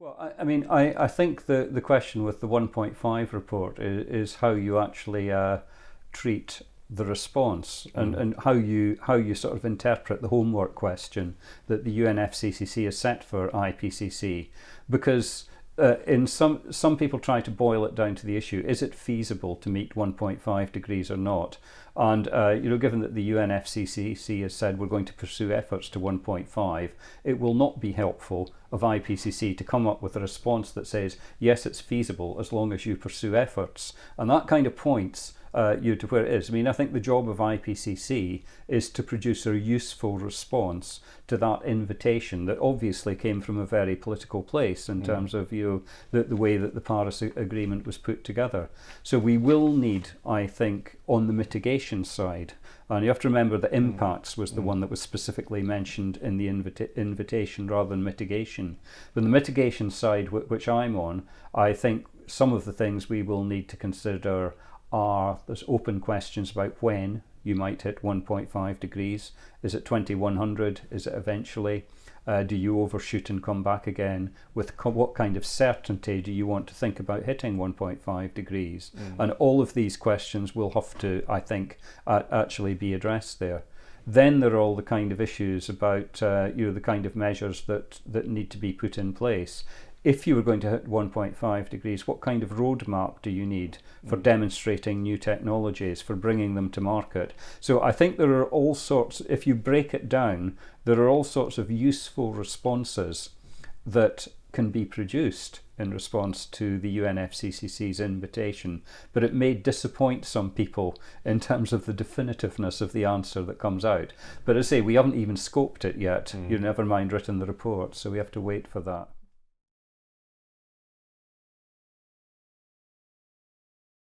Well, I, I mean, I, I think the, the question with the 1.5 report is, is how you actually uh, treat the response and, mm. and how you how you sort of interpret the homework question that the UNFCCC has set for IPCC because uh, in some some people try to boil it down to the issue: is it feasible to meet 1.5 degrees or not? And uh, you know, given that the UNFCCC has said we're going to pursue efforts to 1.5, it will not be helpful of IPCC to come up with a response that says yes, it's feasible as long as you pursue efforts, and that kind of points uh, you to where it is. I mean, I think the job of IPCC is to produce a useful response to that invitation that obviously came from a very political place in mm. terms of you know, the, the way that the Paris Agreement was put together. So we will need, I think, on the mitigation side, and you have to remember that mm. impacts was the mm. one that was specifically mentioned in the invita invitation rather than mitigation. But the mitigation side, which I'm on, I think some of the things we will need to consider are there's open questions about when you might hit 1.5 degrees. Is it 2100? Is it eventually? Uh, do you overshoot and come back again? With what kind of certainty do you want to think about hitting 1.5 degrees? Mm. And all of these questions will have to, I think, uh, actually be addressed there. Then there are all the kind of issues about uh, you know the kind of measures that that need to be put in place if you were going to hit 1.5 degrees, what kind of roadmap do you need for mm. demonstrating new technologies, for bringing them to market? So I think there are all sorts, if you break it down, there are all sorts of useful responses that can be produced in response to the UNFCCC's invitation, but it may disappoint some people in terms of the definitiveness of the answer that comes out. But as I say, we haven't even scoped it yet, mm. you never mind written the report, so we have to wait for that.